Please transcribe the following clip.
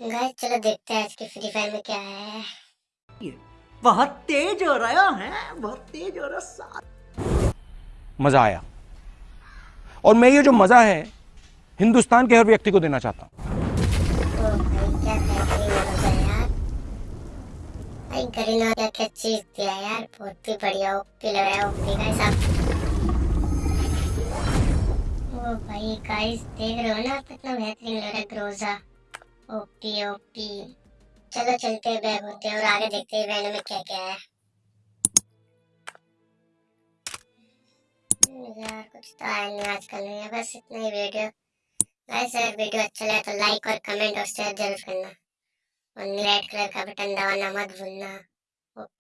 Guys चलो देखते हैं आज की फ्री फायर में क्या है। बहुत तेज हो रहा है बहुत तेज हो रहा साथ मज़ा आया। और मैं ये जो मज़ा है हिंदुस्तान के हर व्यक्ति को देना चाहता हूँ। करीना क्या क्या चीज़ दिया यार। बहुत ही बढ़िया ओपी लग रहा है ओपी गाइस आप। ओ भाई गाइस देख रहे हो ना कितना बेहतरीन लग रहा है ग्रोजा ओपी ओपी चलो, चलते हैं, बैग होते हैं और आगे देखते हैं इवेंट में क्या क्या है। यार कुछ तो आया नहीं आजकल नहीं है बस इतना ही वीडियो। गाइस अगर वीडियो अच्छा लगे तो लाइक और कमेंट और शेयर ज़रूर करना। और रेड कलर का बटन दबाना मत भूलना।